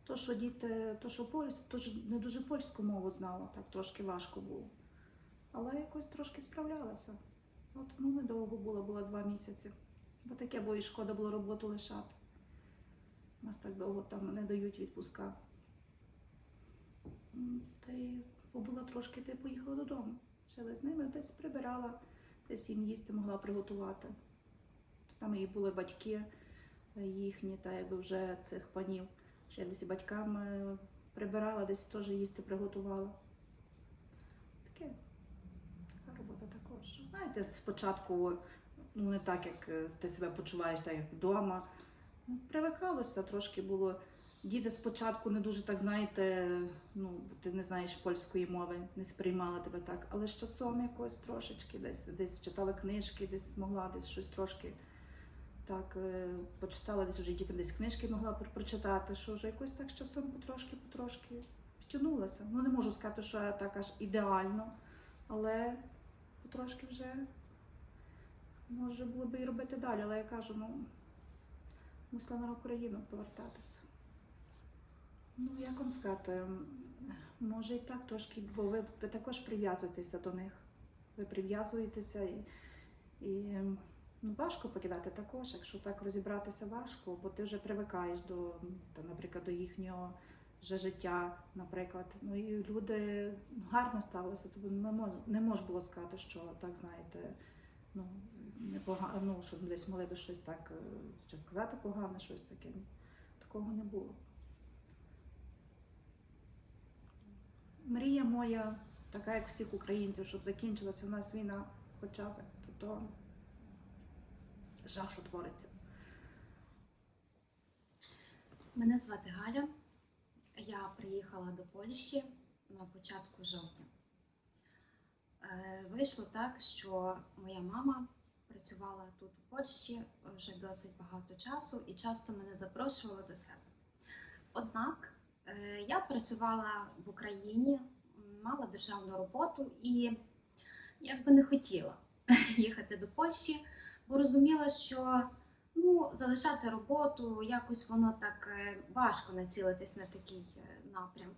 То, що діти, то, що польсь, то ж не дуже польську мову знала, так трошки важко було. Але якось трошки справлялася. От ну недовго було, було два місяці. Бо таке, бо і шкода було роботу лишати. Нас так довго там не дають відпуска. Та й побула трошки, та поїхала додому. Жили з ними, десь прибирала, десь їм їсти могла приготувати. Там і були батьки е, їхні, та якби вже цих панів. Я десь батькам прибирала, десь теж їсти приготувала. Таке, така робота також. Знаєте, спочатку ну не так, як е, ти себе почуваєш, так як вдома. Ну, Привикалося, трошки було. Діти спочатку не дуже так, знаєте, ну, ти не знаєш польської мови, не сприймала тебе так, але з часом якось трошечки десь, десь читала книжки, десь могла десь щось трошки так е, почитала, десь вже дітям десь книжки могла прочитати, що вже якось так з часом потрошки, потрошки втягнулася. Ну не можу сказати, що я так аж ідеально, але потрошки вже може було би і робити далі, але я кажу, ну мусила на Україну повертатися. Ну, як вам сказати, може і так трошки, бо ви, також прив'язуєтеся до них. Ви прив'язуєтеся і, і важко покидати також, якщо так розібратися важко, бо ти вже привикаєш до, м, наприклад, до їхнього вже життя, наприклад. Ну і люди гарно ставилися, тобто не мож, не мож було сказати, що так знаєте, ну, непогано, ну, щоб десь могли би щось так е, чи сказати погане, щось таке. Такого не було. Мрія моя, така як всіх українців, щоб закінчилася в нас війна хоча б, то, то жах, що твориться. Мене звати Галя. Я приїхала до Польщі на початку жовтня. Е, Вийшло так, що моя мама працювала тут у Польщі вже досить багато часу і часто мене запрошувала до себе. Однак е, я працювала в Україні, мала державну роботу і якби не хотіла їхати до Польщі, бо розуміла, що ну, залишати роботу, якось воно так е, важко націлитись на такий е, напрям.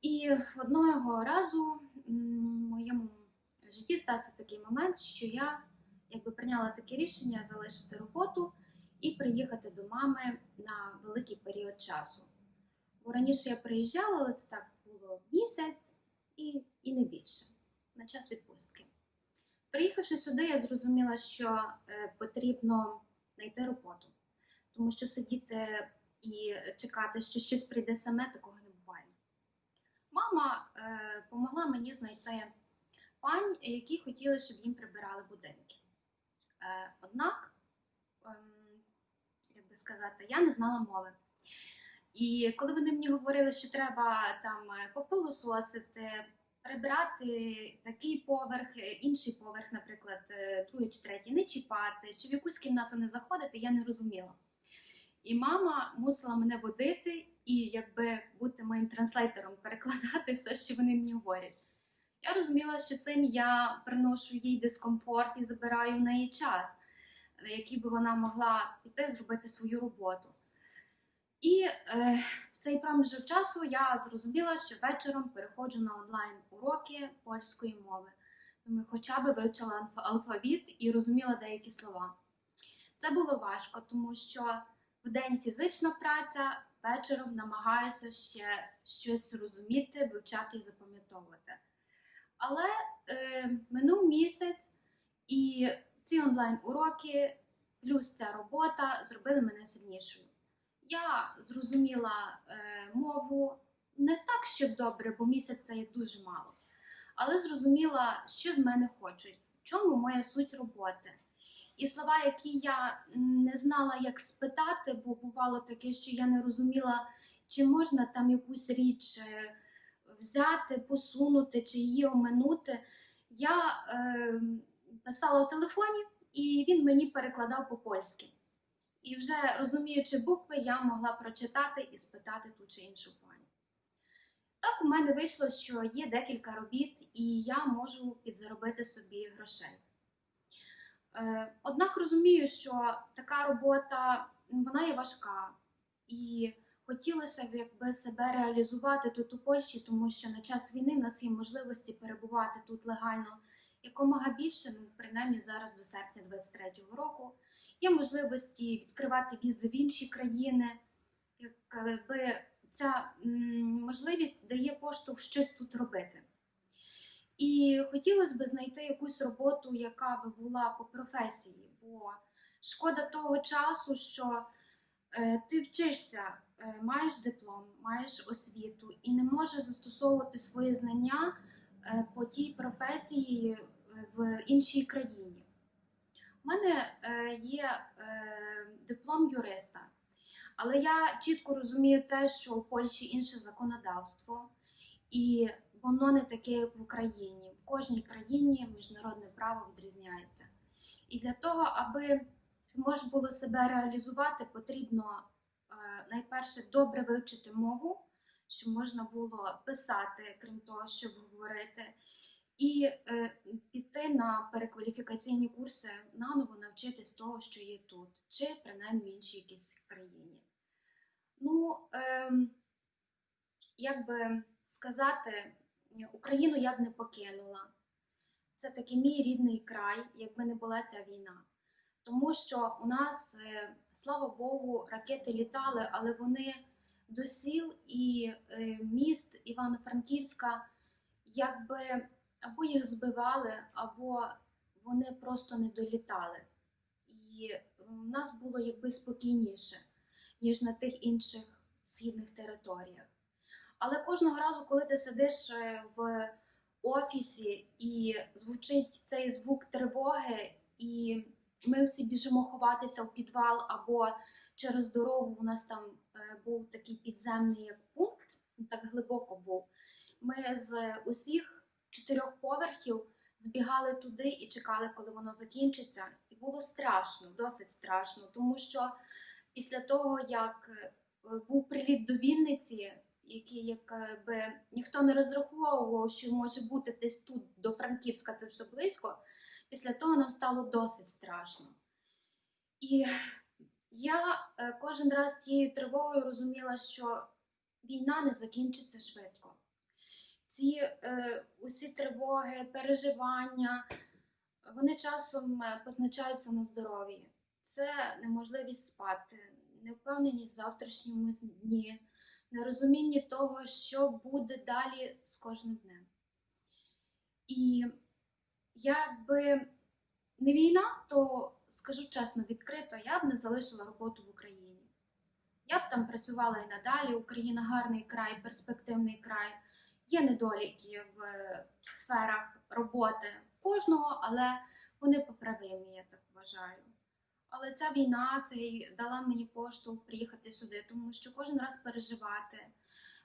І одного разу в моєму житті стався такий момент, що я якби прийняла таке рішення залишити роботу і приїхати до мами на великий період часу. Бо раніше я приїжджала, але це так було місяць і, і не більше на час відпустки. Приїхавши сюди, я зрозуміла, що е, потрібно знайти роботу. Тому що сидіти і чекати, що щось прийде саме, такого не буває. Мама е, помогла мені знайти пань, які хотіли, щоб їм прибирали будинки. Е, однак ем, сказати, я не знала мови. І коли вони мені говорили, що треба там е, попилососити, прибрати такий поверх, е, інший поверх, наприклад, е, другий чи третій, не чіпати, чи в якусь кімнату не заходити, я не розуміла. І мама мусила мене водити і якби бути моїм translator ом, перекладати все, що вони мені говорять. Я розуміла, що цим я приношу їй дискомфорт і забираю в неї час, який би вона могла піти зробити свою роботу. І е, цей проміжок часу я зрозуміла, що вечором переходжу на онлайн уроки польської мови. Хоча б вивчила алфавіт і розуміла деякі слова. Це було важко, тому що в день фізична праця, вечором намагаюся ще щось розуміти, вивчати і запам'ятовувати. Але е, минув місяць, і ці онлайн-уроки, плюс ця робота зробили мене сильнішою. Я зрозуміла е, мову не так, щоб добре, бо місяць це є дуже мало. Але зрозуміла, що з мене хочуть, в чому моя суть роботи. І слова, які я не знала, як спитати, бо бувало таке, що я не розуміла, чи можна там якусь річ е, взяти, посунути чи її оминути. Я е, писала у телефоні, і він мені перекладав по-польськи. І вже розуміючи букви, я могла прочитати і спитати ту чи іншу пані. Так у мене вийшло, що є декілька робіт, і я можу підзаробити собі грошей. Е, Однак розумію, що така робота вона є важка, і хотілося б якби себе реалізувати тут у Польщі, тому що на час війни в нас є можливості перебувати тут легально якомога більше, ну принаймні зараз до серпня 23-го року. Є можливості відкривати візи в інші країни, якби ця можливість дає поштовх щось тут робити. І хотілося б знайти якусь роботу, яка би була по професії, бо шкода того часу, що е, ти вчишся, е, маєш диплом, маєш освіту і не можеш застосовувати свої знання е, по тій професії е, в іншій країні. У мене е, є е, диплом юриста, але я чітко розумію те, що у Польщі інше законодавство, і воно не таке, як в Україні. В кожній країні міжнародне право відрізняється. І для того, аби можна було себе реалізувати, потрібно е, найперше добре вивчити мову, щоб можна було писати, крім того, щоб говорити, і е, піти на перекваліфікаційні курси, наново навчитись того, що є тут, чи принаймні в іншій якійсь країні. Ну, ем, як би сказати, Україну я б не покинула. Це такий мій рідний край, якби не була ця війна. Тому що у нас, е, слава Богу, ракети літали, але вони до сіл і е, міст Івано-Франківська якби або їх збивали, або вони просто не долітали. І у нас було якби спокійніше, ніж на тих інших східних територіях. Але кожного разу, коли ти сидиш е, в офісі і звучить цей звук тривоги, і ми всі біжимо ховатися в підвал або через дорогу, у нас там е, був такий підземний пункт, так глибоко був. Ми з усіх чотирьох поверхів збігали туди і чекали, коли воно закінчиться. І було страшно, досить страшно, тому що після того, як е, був приліт до Вінниці, який якби ніхто не розраховував, що може бути десь тут до Франківська, це все близько. Після того нам стало досить страшно. І я е, кожен раз тією тривогою розуміла, що війна не закінчиться швидко. Ці е, усі тривоги, переживання, вони часом е, позначаються на здоров'ї. Це неможливість спати, невпевненість в завтрашньому дні, нерозуміння того, що буде далі з кожним днем. І якби не війна, то скажу чесно, відкрито, я б не залишила роботу в Україні. Я б там працювала і надалі. Україна гарний край, перспективний край. Є недоліки в сферах роботи кожного, але вони поправимі, я так вважаю. Але ця війна це дала мені поштовх приїхати сюди, тому що кожен раз переживати.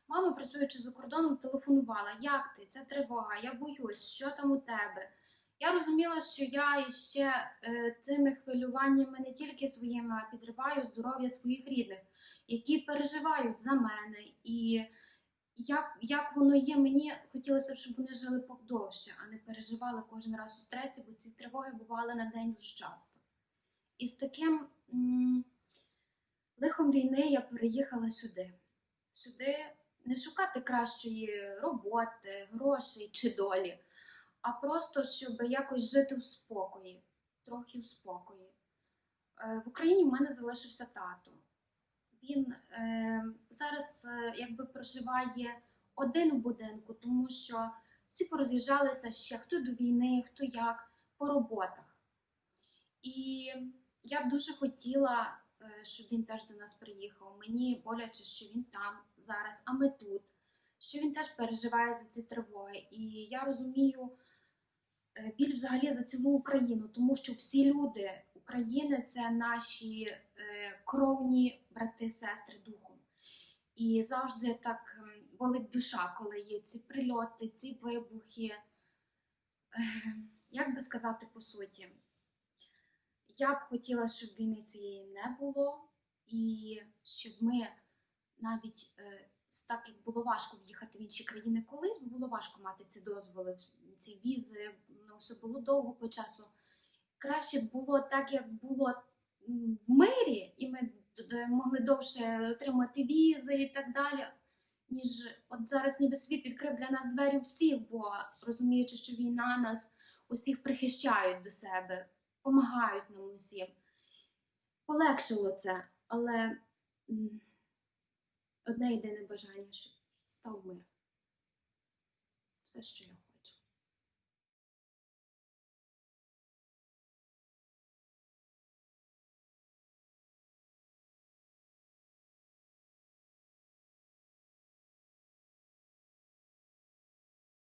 Мама, працюючи за кордоном, телефонувала: як ти? Це тривога, я боюсь, що там у тебе. Я розуміла, що я іще е, цими хвилюваннями не тільки своїми, а підриваю здоров'я своїх рідних, які переживають за мене. І як, як воно є, мені хотілося, б, щоб вони жили подовше, а не переживали кожен раз у стресі, бо ці тривоги бували на день дуже часто. І з таким лихом війни я переїхала сюди. Сюди не шукати кращої роботи, грошей чи долі, а просто щоб якось жити в спокої, трохи в спокої. Е, В Україні в мене залишився тато. Він е, зараз е, якби проживає один в будинку, тому що всі пороз'їжджалися ще хто до війни, хто як, по роботах. І я б дуже хотіла, е, щоб він теж до нас приїхав. Мені боляче, що він там зараз, а ми тут, що він теж переживає за ці тривоги. І я розумію біль взагалі за цілу Україну, тому що всі люди України це наші е, кровні брати, сестри духом. І завжди так ем, болить душа, коли є ці прильоти, ці вибухи. Як би сказати по суті, я б хотіла, щоб війни цієї не було, і щоб ми навіть е, так як було важко в'їхати в інші країни колись, бо було важко мати ці дозволи, ці візи, ну, все було довго по часу. Краще було так, як було в мирі, і ми могли довше отримати візи і так далі. Ніж от зараз ніби світ відкрив для нас двері всіх, бо розуміючи, що війна нас усіх прихищають до себе, допомагають нам усім. Полегшило це, але одне єдине бажання, щоб став мир. Все, що я.